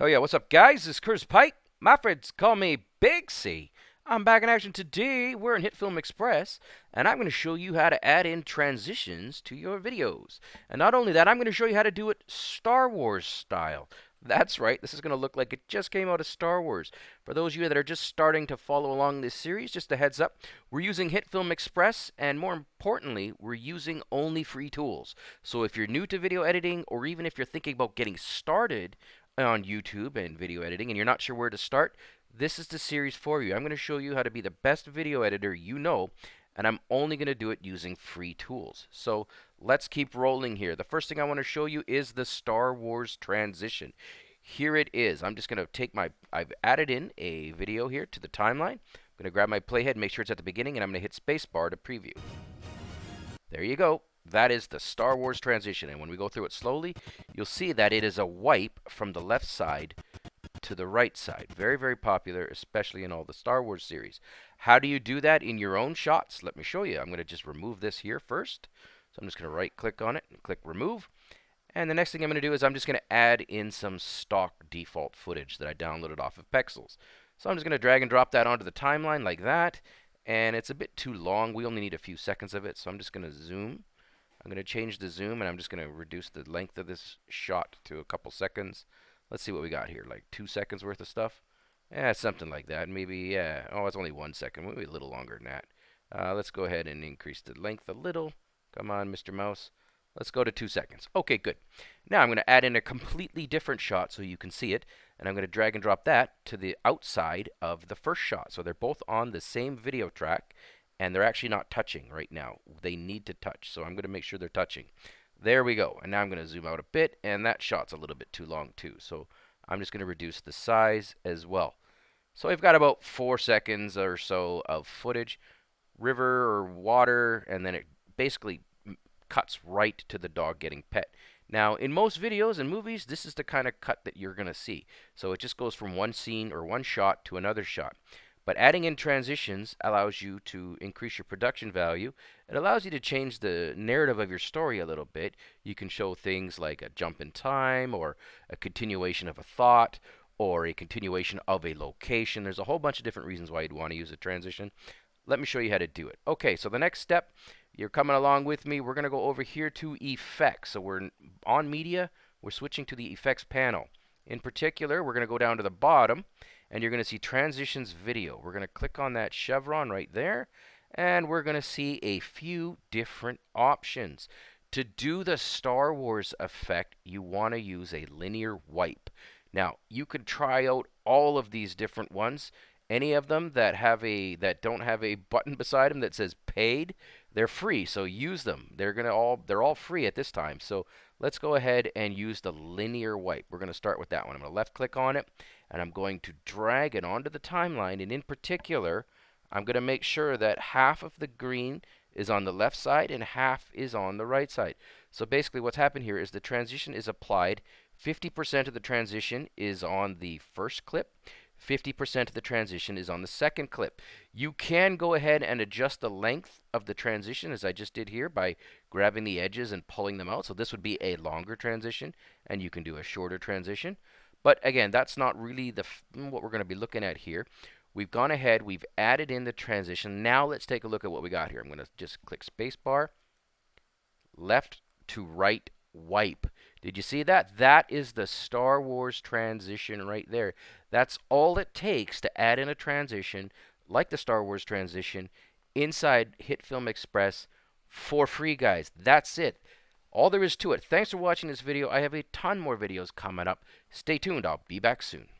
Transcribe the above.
Oh yeah, what's up guys? This is Curtis Pike. My friends call me Big C. I'm back in action today. We're in HitFilm Express, and I'm going to show you how to add in transitions to your videos. And not only that, I'm going to show you how to do it Star Wars style. That's right, this is going to look like it just came out of Star Wars. For those of you that are just starting to follow along this series, just a heads up, we're using HitFilm Express, and more importantly, we're using only free tools. So if you're new to video editing, or even if you're thinking about getting started on YouTube and video editing and you're not sure where to start, this is the series for you. I'm going to show you how to be the best video editor you know, and I'm only going to do it using free tools. So let's keep rolling here. The first thing I want to show you is the Star Wars transition. Here it is. I'm just going to take my, I've added in a video here to the timeline. I'm going to grab my playhead, make sure it's at the beginning, and I'm going to hit spacebar to preview. There you go. That is the Star Wars transition. And when we go through it slowly, you'll see that it is a wipe from the left side to the right side. Very, very popular, especially in all the Star Wars series. How do you do that in your own shots? Let me show you. I'm going to just remove this here first. So I'm just going to right click on it and click remove. And the next thing I'm going to do is I'm just going to add in some stock default footage that I downloaded off of Pexels. So I'm just going to drag and drop that onto the timeline like that. And it's a bit too long. We only need a few seconds of it. So I'm just going to zoom I'm going to change the zoom and I'm just going to reduce the length of this shot to a couple seconds. Let's see what we got here, like two seconds worth of stuff. Yeah, something like that. Maybe, yeah. Oh, it's only one second. Maybe a little longer than that. Uh, let's go ahead and increase the length a little. Come on, Mr. Mouse. Let's go to two seconds. Okay, good. Now I'm going to add in a completely different shot so you can see it. And I'm going to drag and drop that to the outside of the first shot. So they're both on the same video track and they're actually not touching right now. They need to touch, so I'm going to make sure they're touching. There we go. And now I'm going to zoom out a bit, and that shot's a little bit too long too. So I'm just going to reduce the size as well. So I've got about four seconds or so of footage, river or water, and then it basically cuts right to the dog getting pet. Now, in most videos and movies, this is the kind of cut that you're going to see. So it just goes from one scene or one shot to another shot. But adding in transitions allows you to increase your production value. It allows you to change the narrative of your story a little bit. You can show things like a jump in time or a continuation of a thought or a continuation of a location. There's a whole bunch of different reasons why you'd want to use a transition. Let me show you how to do it. Okay, so the next step, you're coming along with me. We're going to go over here to effects. So we're on media. We're switching to the effects panel. In particular, we're going to go down to the bottom and you're going to see transitions video. We're going to click on that chevron right there and we're going to see a few different options. To do the Star Wars effect, you want to use a linear wipe. Now, you could try out all of these different ones. Any of them that have a that don't have a button beside them that says paid, they're free. So use them. They're to all they're all free at this time. So let's go ahead and use the linear wipe. We're going to start with that one. I'm to left click on it and I'm going to drag it onto the timeline and in particular I'm going to make sure that half of the green is on the left side and half is on the right side. So basically what's happened here is the transition is applied 50% of the transition is on the first clip 50% of the transition is on the second clip. You can go ahead and adjust the length of the transition as I just did here by grabbing the edges and pulling them out. So this would be a longer transition and you can do a shorter transition. But again, that's not really the what we're going to be looking at here. We've gone ahead, we've added in the transition. Now let's take a look at what we got here. I'm going to just click spacebar, left to right wipe. Did you see that? That is the Star Wars transition right there. That's all it takes to add in a transition like the Star Wars transition inside HitFilm Express for free, guys. That's it. All there is to it. Thanks for watching this video. I have a ton more videos coming up. Stay tuned. I'll be back soon.